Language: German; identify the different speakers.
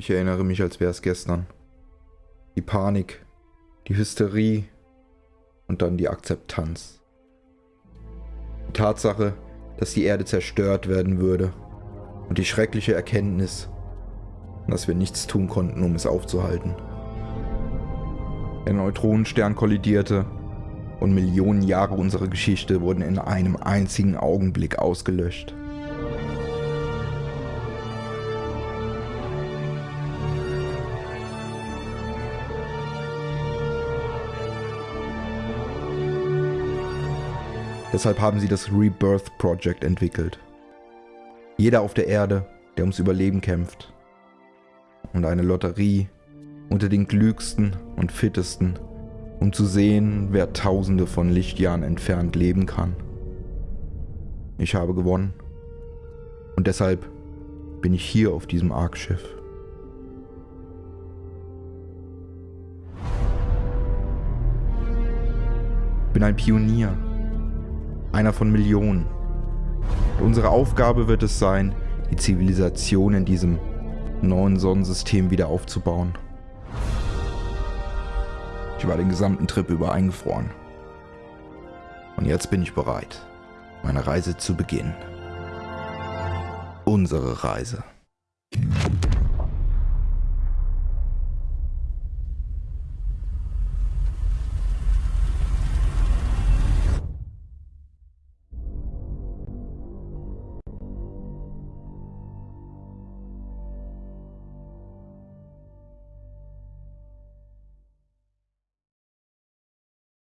Speaker 1: Ich erinnere mich, als wäre es gestern. Die Panik, die Hysterie und dann die Akzeptanz. Die Tatsache, dass die Erde zerstört werden würde und die schreckliche Erkenntnis, dass wir nichts tun konnten, um es aufzuhalten. Der Neutronenstern kollidierte und Millionen Jahre unserer Geschichte wurden in einem einzigen Augenblick ausgelöscht. Deshalb haben sie das Rebirth Project entwickelt. Jeder auf der Erde, der ums Überleben kämpft. Und eine Lotterie unter den klügsten und fittesten, um zu sehen, wer tausende von Lichtjahren entfernt leben kann. Ich habe gewonnen. Und deshalb bin ich hier auf diesem Arkschiff. Ich bin ein Pionier einer von Millionen. Und unsere Aufgabe wird es sein, die Zivilisation in diesem neuen Sonnensystem wieder aufzubauen. Ich war den gesamten Trip über eingefroren. Und jetzt bin ich bereit, meine Reise zu beginnen. Unsere Reise.